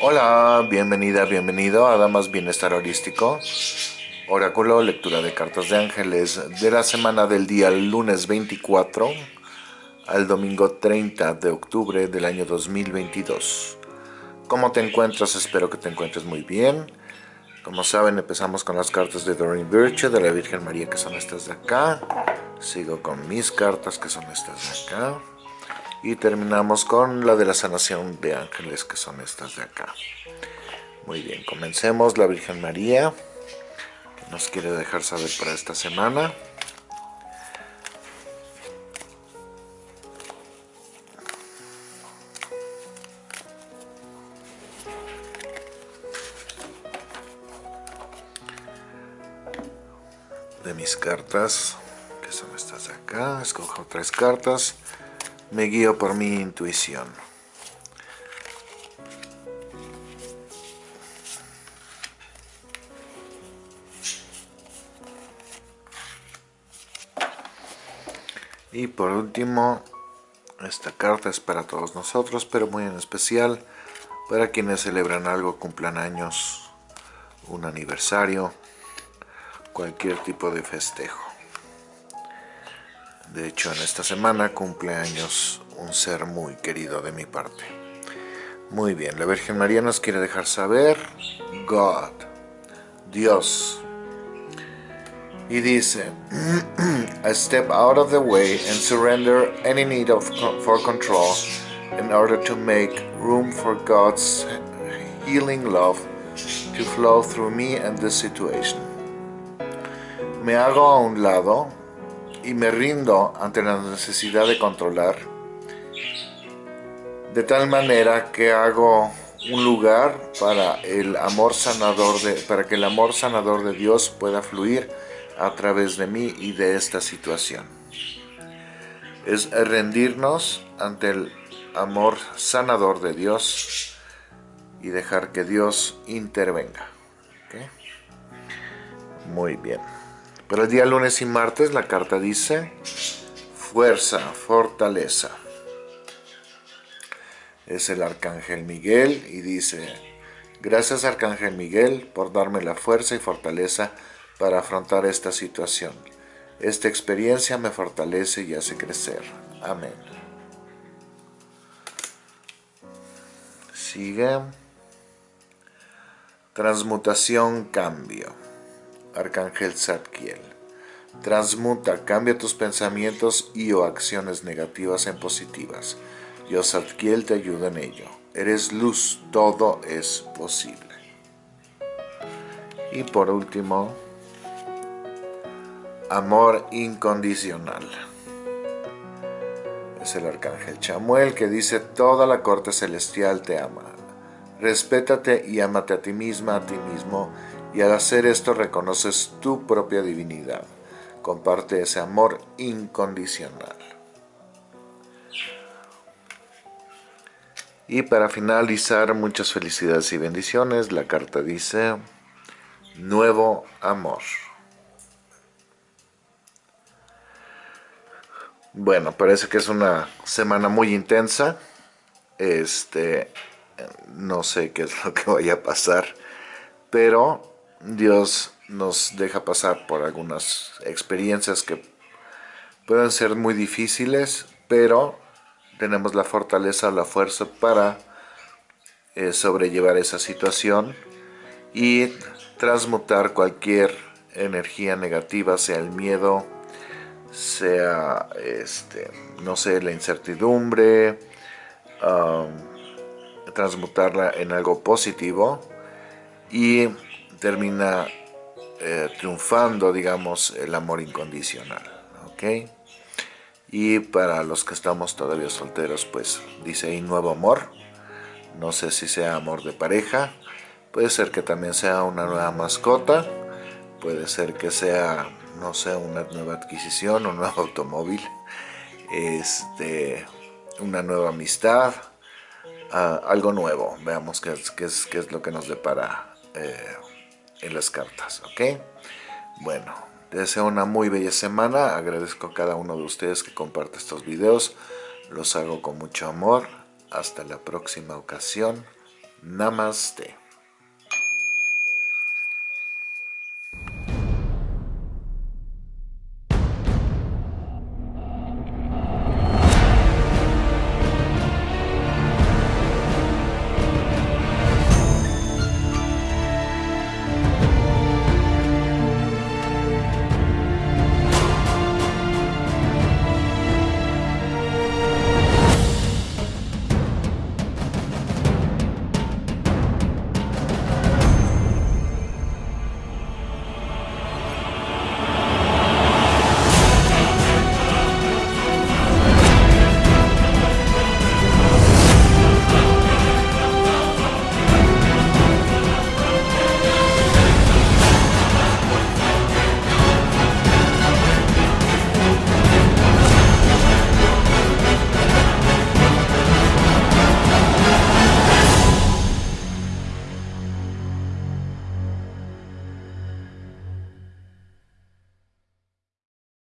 Hola, bienvenida, bienvenido a Damas Bienestar Holístico. Oráculo, lectura de cartas de ángeles de la semana del día lunes 24 al domingo 30 de octubre del año 2022. ¿Cómo te encuentras? Espero que te encuentres muy bien. Como saben, empezamos con las cartas de Doreen Virtue, de la Virgen María, que son estas de acá. Sigo con mis cartas, que son estas de acá. Y terminamos con la de la sanación de ángeles, que son estas de acá. Muy bien, comencemos. La Virgen María, que nos quiere dejar saber para esta semana. de mis cartas, que son estas de acá, escojo tres cartas, me guío por mi intuición. Y por último, esta carta es para todos nosotros, pero muy en especial para quienes celebran algo, cumplan años, un aniversario, cualquier tipo de festejo. De hecho, en esta semana cumple años un ser muy querido de mi parte. Muy bien, la Virgen María nos quiere dejar saber, God, Dios. Y dice, I step out of the way and surrender any need of, for control in order to make room for God's healing love to flow through me and this situation. Me hago a un lado y me rindo ante la necesidad de controlar, de tal manera que hago un lugar para el amor sanador de, para que el amor sanador de Dios pueda fluir a través de mí y de esta situación. Es rendirnos ante el amor sanador de Dios y dejar que Dios intervenga. Muy bien. Para el día lunes y martes la carta dice fuerza, fortaleza. Es el Arcángel Miguel y dice, gracias Arcángel Miguel por darme la fuerza y fortaleza para afrontar esta situación. Esta experiencia me fortalece y hace crecer. Amén. Sigue. Transmutación, cambio. Arcángel Zadkiel. Transmuta, cambia tus pensamientos y o acciones negativas en positivas. Yo Zadkiel te ayuda en ello. Eres luz, todo es posible. Y por último, amor incondicional. Es el arcángel Chamuel que dice, toda la corte celestial te ama. Respétate y amate a ti misma, a ti mismo, y al hacer esto reconoces tu propia divinidad. Comparte ese amor incondicional. Y para finalizar, muchas felicidades y bendiciones. La carta dice, nuevo amor. Bueno, parece que es una semana muy intensa. Este, no sé qué es lo que vaya a pasar, pero Dios nos deja pasar por algunas experiencias que pueden ser muy difíciles, pero tenemos la fortaleza, la fuerza para eh, sobrellevar esa situación y transmutar cualquier energía negativa, sea el miedo, sea, este, no sé, la incertidumbre, transmutarla en algo positivo. Y termina eh, triunfando, digamos, el amor incondicional, ¿ok? Y para los que estamos todavía solteros, pues dice ahí nuevo amor, no sé si sea amor de pareja, puede ser que también sea una nueva mascota, puede ser que sea, no sé, una nueva adquisición, un nuevo automóvil, este, una nueva amistad, ah, algo nuevo, veamos qué es, qué es, lo que nos depara eh, en las cartas, ¿ok? Bueno, deseo una muy bella semana, agradezco a cada uno de ustedes que comparte estos videos, los hago con mucho amor, Hasta la próxima ocasión. Namaste.